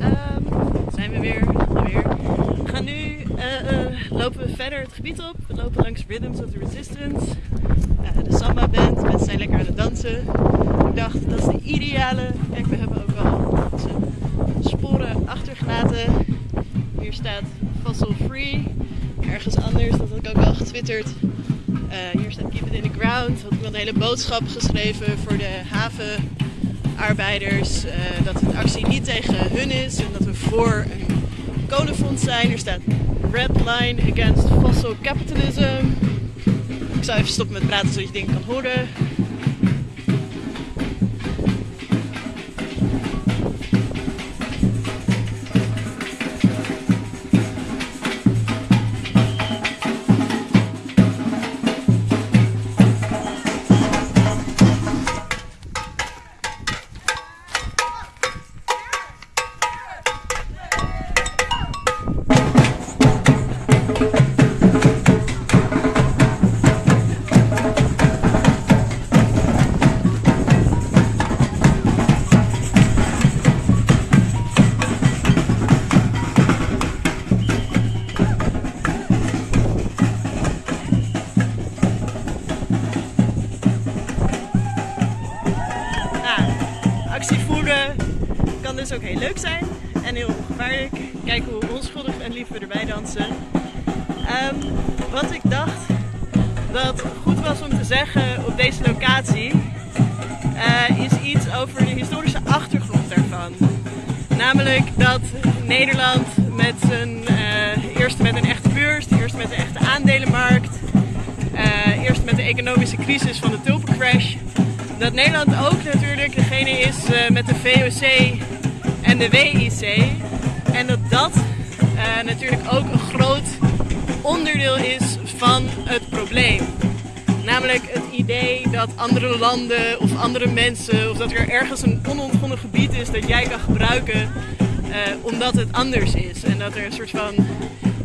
Ehm, zijn we weer, weer. We gaan nu eh, eh, lopen we verder het gebied op. We lopen langs Rhythms of the Resistance. Eh, de Samba band. Mensen zijn lekker aan het dansen. Ik dacht dat is de ideale. Kijk, we hebben ook al sporen achtergelaten. Hier staat fossil free. Ergens anders, dat had ik ook al getwitterd. Hier staat keep it in the ground. Had iemand een hele boodschap geschreven voor de havenarbeiders. eh, dat de actie niet tegen hun is en dat we voor een kolenfonds zijn. Er staat red line against fossil capitalism. Ik zal even stoppen met praten zodat je dingen kan horen. Kan dus ook heel leuk zijn en heel gevaarlijk. Kijk hoe onschuldig en lief we erbij dansen. Ehm, wat ik dacht dat goed was om te zeggen op deze locatie, eh, is iets over de historische achtergrond daarvan. Namelijk dat Nederland met zijn eh, eerst met een echte beurs, eerst met een echte aandelenmarkt, eh, eerst met de economische crisis van de tulpencrash, dat Nederland ook natuurlijk degene is met de VOC de WIC. En dat dat eh, natuurlijk ook een groot onderdeel is van het probleem. Namelijk het idee dat andere landen of andere mensen, of dat er ergens een onontgonnen gebied is dat jij kan gebruiken eh, omdat het anders is. En dat er een soort van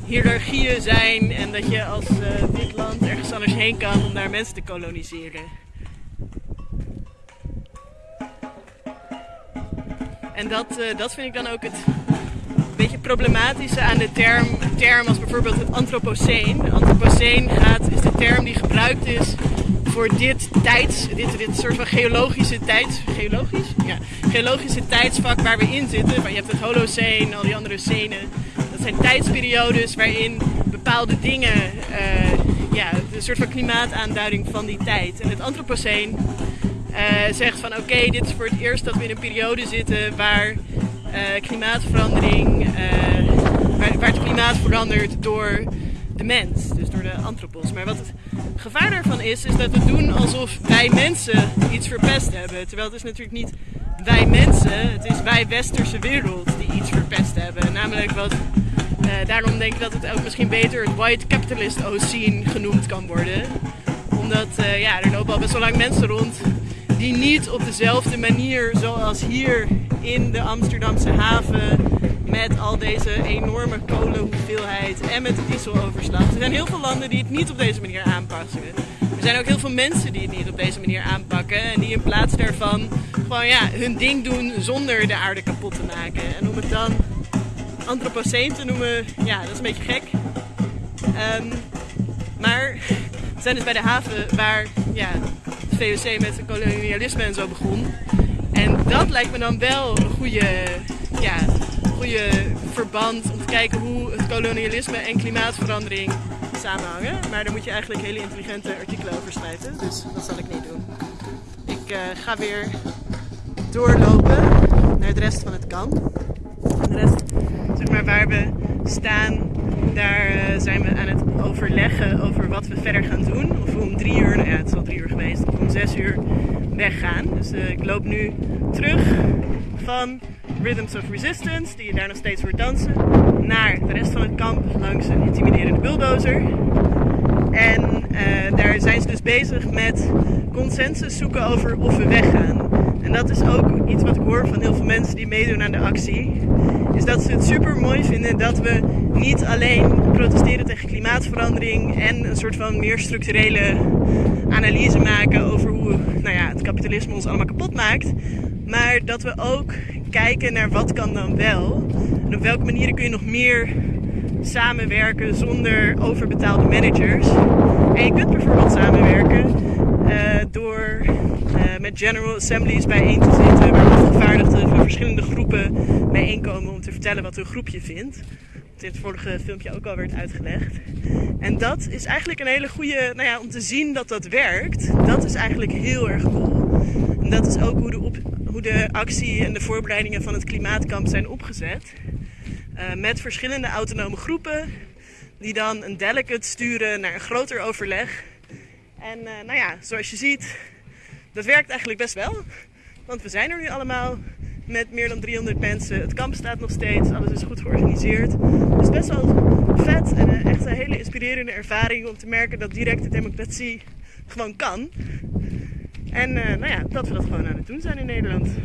hiërarchieën zijn en dat je als eh, dit land ergens anders heen kan om daar mensen te koloniseren. En dat, eh, dat vind ik dan ook het beetje problematische aan de term, term als bijvoorbeeld het antropoceen. Antropoceen gaat, is de term die gebruikt is voor dit tijds, dit, dit soort van geologische tijds, geologisch? Ja, geologische tijdsvak waar we in zitten. Van, je hebt het Holoceen, al die andere scenen. Dat zijn tijdsperiodes waarin bepaalde dingen, eh, ja, een soort van klimaataanduiding van die tijd. En het antropoceen zegt van oké, dit is voor het eerst dat we in een periode zitten waar eh, klimaatverandering, eh, waar, het klimaat verandert door de mens, dus door de antropos. Maar wat het gevaar daarvan is, is dat we doen alsof wij mensen iets verpest hebben. Terwijl het is natuurlijk niet wij mensen, het is wij westerse wereld die iets verpest hebben. Namelijk wat, eh, daarom denk ik dat het ook misschien beter het white capitalist scene genoemd kan worden. Omdat eh, ja, er lopen al best wel lang mensen rond die niet op dezelfde manier zoals hier in de Amsterdamse haven met al deze enorme kolenhoeveelheid en met de dieseloverslag. Er zijn heel veel landen die het niet op deze manier aanpassen. Er zijn ook heel veel mensen die het niet op deze manier aanpakken en die in plaats daarvan gewoon ja, hun ding doen zonder de aarde kapot te maken. En om het dan antropoceen te noemen, ja, dat is een beetje gek. Ehm, maar we zijn dus bij de haven waar ja, VOC met het kolonialisme en zo begon. En dat lijkt me dan wel een goede, ja, goede verband om te kijken hoe het kolonialisme en klimaatverandering samenhangen. Maar daar moet je eigenlijk hele intelligente artikelen over schrijven. Dus dat zal ik niet doen. Ik eh, ga weer doorlopen naar de rest van het kamp. De rest, zeg maar waar we staan, daar eh, zijn we aan het overleggen over wat we verder gaan doen. Of we om drie uur, nou ja het is al drie uur geweest, om zes uur weggaan. Dus eh, ik loop nu terug van Rhythms of Resistance, die je daar nog steeds hoort dansen, naar de rest van het kamp langs een intimiderende bulldozer. En eh, daar zijn ze dus bezig met consensus zoeken over of we weggaan. En dat is ook iets wat ik hoor van heel veel mensen die meedoen aan de actie. Is dat ze het super mooi vinden dat we niet alleen protesteren tegen klimaatverandering en een soort van meer structurele analyse maken over hoe nou ja, het kapitalisme ons allemaal kapot maakt. Maar dat we ook kijken naar wat kan dan wel. En op welke manieren kun je nog meer samenwerken zonder overbetaalde managers. En je kunt bijvoorbeeld samenwerken uh, door uh, met General Assemblies bijeen te zitten, waar afgevaardigden van verschillende groepen bijeenkomen om te vertellen wat hun groepje vindt. Het vorige filmpje ook al werd uitgelegd. En dat is eigenlijk een hele goede, nou ja, om te zien dat dat werkt, dat is eigenlijk heel erg cool. En dat is ook hoe de, hoe de actie en de voorbereidingen van het klimaatkamp zijn opgezet. Uh, met verschillende autonome groepen die dan een delegate sturen naar een groter overleg. En uh, nou ja, zoals je ziet, dat werkt eigenlijk best wel. Want we zijn er nu allemaal met meer dan 300 mensen. Het kamp staat nog steeds, alles is goed georganiseerd. Dus best wel vet en een, echt een hele inspirerende ervaring om te merken dat directe democratie gewoon kan. En uh, nou ja, dat we dat gewoon aan het doen zijn in Nederland.